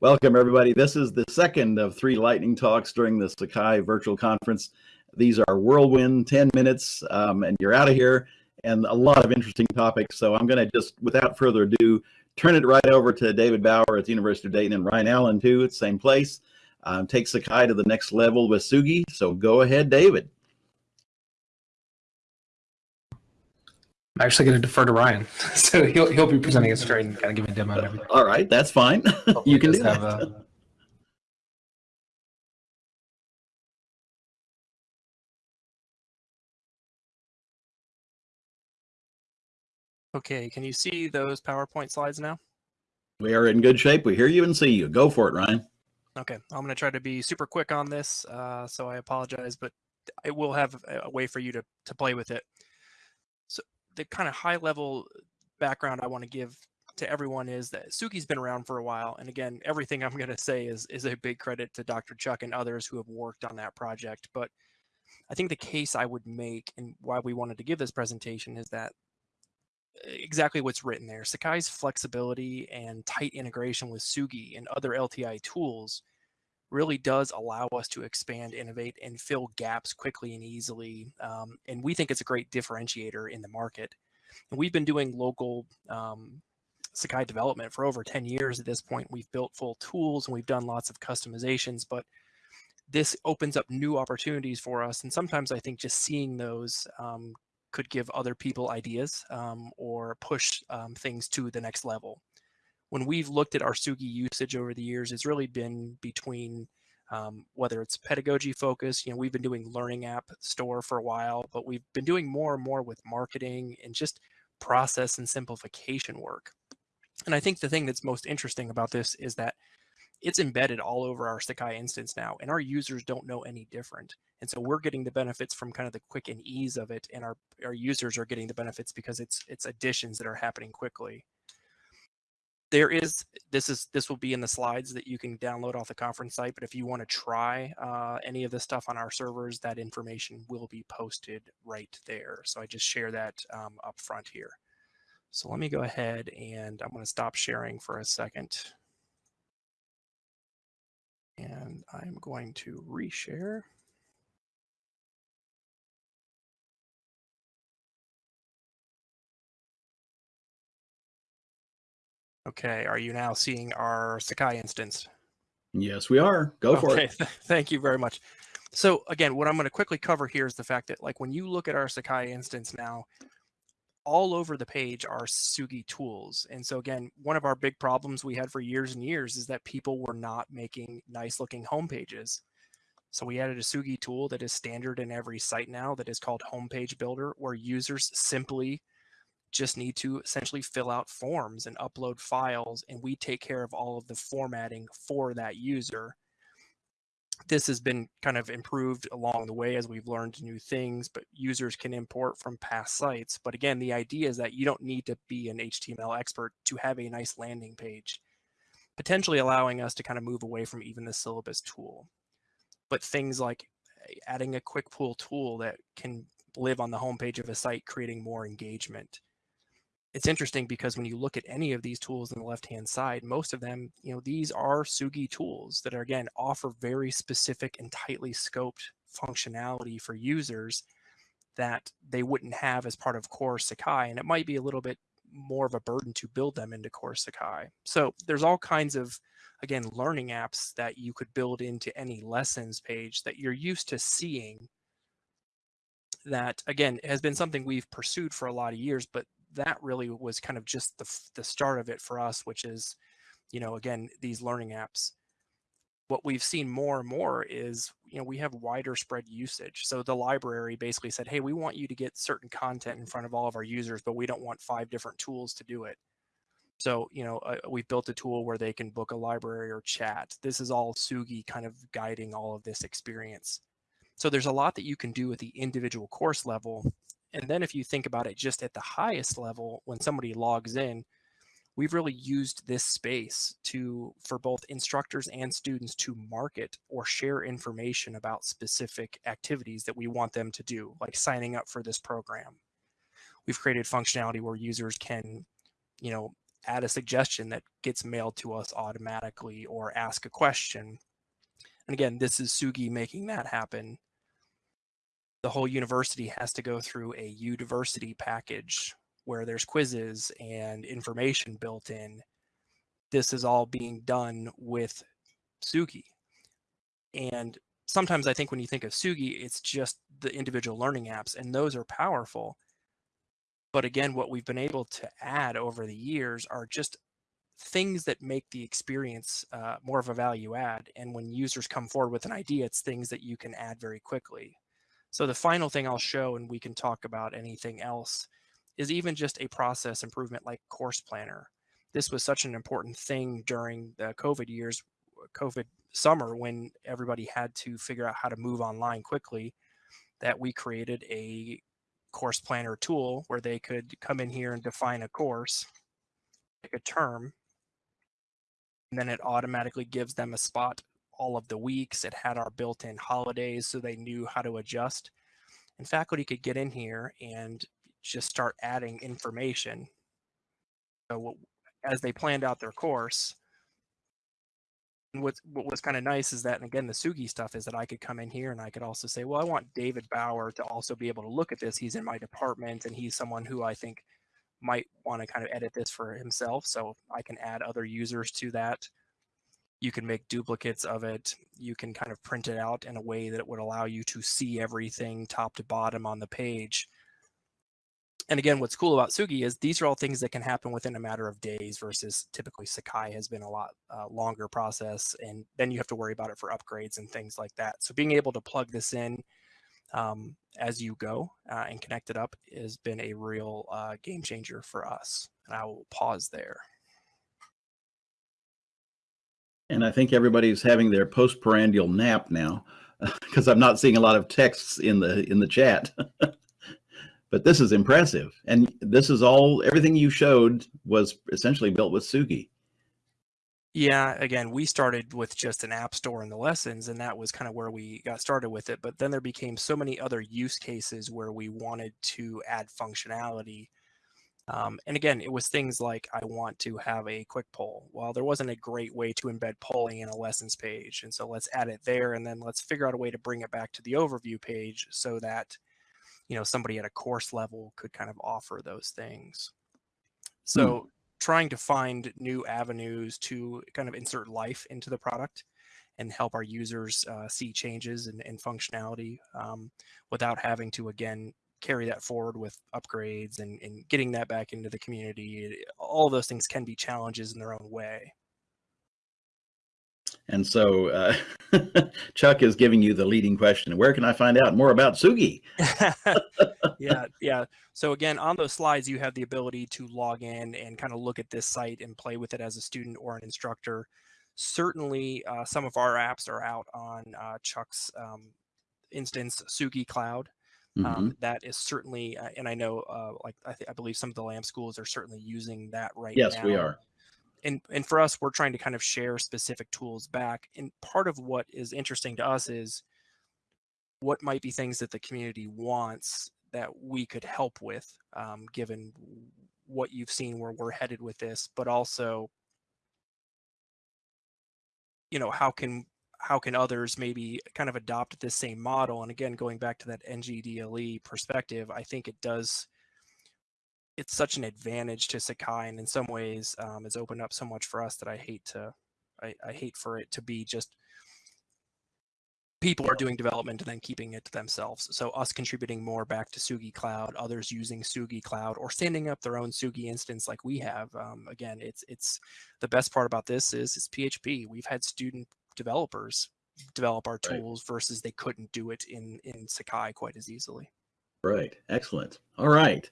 Welcome, everybody. This is the second of three lightning talks during the Sakai virtual conference. These are whirlwind 10 minutes, um, and you're out of here, and a lot of interesting topics. So I'm going to just, without further ado, turn it right over to David Bauer at the University of Dayton and Ryan Allen, too, at the same place. Um, take Sakai to the next level with Tsugi. So go ahead, David. I'm actually going to defer to Ryan, so he'll he'll be presenting a straight and kind of giving a demo and everything. All right, that's fine. you can do that. A... Okay, can you see those PowerPoint slides now? We are in good shape. We hear you and see you. Go for it, Ryan. Okay, I'm going to try to be super quick on this, uh, so I apologize, but it will have a way for you to, to play with it the kind of high level background I want to give to everyone is that Tsugi's been around for a while. And again, everything I'm going to say is, is a big credit to Dr. Chuck and others who have worked on that project. But I think the case I would make and why we wanted to give this presentation is that eh, exactly what's written there. Sakai's flexibility and tight integration with Tsugi and other LTI tools really does allow us to expand, innovate, and fill gaps quickly and easily. Um, and we think it's a great differentiator in the market. And we've been doing local um, Sakai development for over 10 years at this point. We've built full tools and we've done lots of customizations, but this opens up new opportunities for us. And sometimes I think just seeing those um, could give other people ideas um, or push um, things to the next level when we've looked at our Tsugi usage over the years, it's really been between um, whether it's pedagogy focused, you know, we've been doing learning app store for a while, but we've been doing more and more with marketing and just process and simplification work. And I think the thing that's most interesting about this is that it's embedded all over our Sakai instance now, and our users don't know any different. And so we're getting the benefits from kind of the quick and ease of it, and our, our users are getting the benefits because it's it's additions that are happening quickly there is this is this will be in the slides that you can download off the conference site but if you want to try uh, any of this stuff on our servers that information will be posted right there. So i just share that um, up front here. So let me go ahead and i'm going to stop sharing for a second. And i'm going to reshare Okay, are you now seeing our Sakai instance? Yes, we are. Go for okay. it. Thank you very much. So again, what I'm going to quickly cover here is the fact that like when you look at our Sakai instance now, all over the page are Tsugi tools. And so again, one of our big problems we had for years and years is that people were not making nice looking home pages. So we added a Tsugi tool that is standard in every site now that is called Homepage Builder, where users simply just need to essentially fill out forms and upload files and we take care of all of the formatting for that user. This has been kind of improved along the way as we've learned new things, but users can import from past sites. But again, the idea is that you don't need to be an HTML expert to have a nice landing page, potentially allowing us to kind of move away from even the syllabus tool. But things like eh, adding a quick pool tool that can live on the homepage of a site, creating more engagement it's interesting because when you look at any of these tools on the left-hand side, most of them, you know, these are Tsugi tools that are, again, offer very specific and tightly scoped functionality for users that they wouldn't have as part of core Sakai. And it might be a little bit more of a burden to build them into core Sakai. So there's all kinds of, again, learning apps that you could build into any lessons page that you're used to seeing that again has been something we've pursued for a lot of years but that really was kind of just the, the start of it for us, which is, you know, again, these learning apps. What we've seen more and more is, you know, we have wider spread usage. So the library basically said, hey, we want you to get certain content in front of all of our users, but we don't want five different tools to do it. So, you know, uh, we've built a tool where they can book a library or chat. This is all Tsugi kind of guiding all of this experience. So there's a lot that you can do at the individual course level and then if you think about it just at the highest level, when somebody logs in, we've really used this space to for both instructors and students to market or share information about specific activities that we want them to do, like signing up for this program. We've created functionality where users can, you know, add a suggestion that gets mailed to us automatically or ask a question. And again, this is Tsugi making that happen. The whole university has to go through a Udiversity package where there's quizzes and information built in. This is all being done with Tsugi. And sometimes I think when you think of Tsugi, it's just the individual learning apps, and those are powerful. But again, what we've been able to add over the years are just things that make the experience uh, more of a value add. And when users come forward with an idea, it's things that you can add very quickly. So the final thing I'll show, and we can talk about anything else, is even just a process improvement like Course Planner. This was such an important thing during the COVID years, COVID summer, when everybody had to figure out how to move online quickly, that we created a course planner tool where they could come in here and define a course, like a term, and then it automatically gives them a spot all of the weeks. It had our built-in holidays so they knew how to adjust. And faculty could get in here and just start adding information. So as they planned out their course, and what what was kind of nice is that, and again, the Tsugi stuff is that I could come in here and I could also say, well, I want David Bauer to also be able to look at this. He's in my department and he's someone who I think might want to kind of edit this for himself. So I can add other users to that. You can make duplicates of it. You can kind of print it out in a way that it would allow you to see everything top to bottom on the page and again, what's cool about Tsugi is these are all things that can happen within a matter of days versus typically Sakai has been a lot uh, longer process. And then you have to worry about it for upgrades and things like that. So being able to plug this in um, as you go uh, and connect it up has been a real uh, game changer for us. And I will pause there. And I think everybody's having their postprandial nap now because I'm not seeing a lot of texts in the in the chat. but this is impressive. And this is all, everything you showed was essentially built with Tsugi. Yeah, again, we started with just an app store in the lessons, and that was kind of where we got started with it. But then there became so many other use cases where we wanted to add functionality. Um, and again, it was things like I want to have a quick poll. Well, there wasn't a great way to embed polling in a lessons page. And so let's add it there, and then let's figure out a way to bring it back to the overview page so that you know somebody at a course level could kind of offer those things so hmm. trying to find new avenues to kind of insert life into the product and help our users uh, see changes and, and functionality um, without having to again carry that forward with upgrades and, and getting that back into the community all those things can be challenges in their own way and so uh, Chuck is giving you the leading question. Where can I find out more about Tsugi? yeah, yeah. So again, on those slides, you have the ability to log in and kind of look at this site and play with it as a student or an instructor. Certainly, uh, some of our apps are out on uh, Chuck's um, instance, Tsugi Cloud. Um, mm -hmm. that is certainly, uh, and I know, uh, like I, I, believe some of the LAM schools are certainly using that right yes, now. Yes, we are and and for us we're trying to kind of share specific tools back and part of what is interesting to us is what might be things that the community wants that we could help with um, given what you've seen where we're headed with this but also you know how can how can others maybe kind of adopt this same model and again going back to that ngdle perspective i think it does it's such an advantage to Sakai, and in some ways, um, it's opened up so much for us that I hate to, I, I hate for it to be just people are doing development and then keeping it to themselves. So us contributing more back to Tsugi Cloud, others using Tsugi Cloud, or standing up their own Tsugi instance like we have. Um, again, it's it's the best part about this is it's PHP. We've had student developers develop our tools right. versus they couldn't do it in in Sakai quite as easily. Right. Excellent. All right.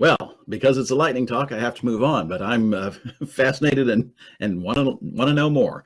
Well, because it's a lightning talk, I have to move on, but I'm uh, fascinated and, and want to want to know more.